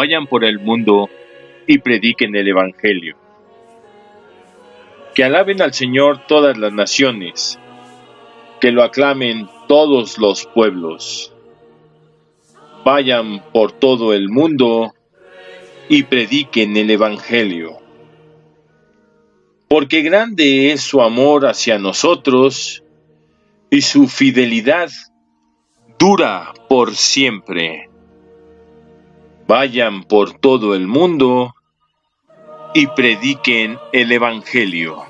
vayan por el mundo y prediquen el Evangelio. Que alaben al Señor todas las naciones, que lo aclamen todos los pueblos. Vayan por todo el mundo y prediquen el Evangelio. Porque grande es su amor hacia nosotros y su fidelidad dura por siempre. Vayan por todo el mundo y prediquen el Evangelio.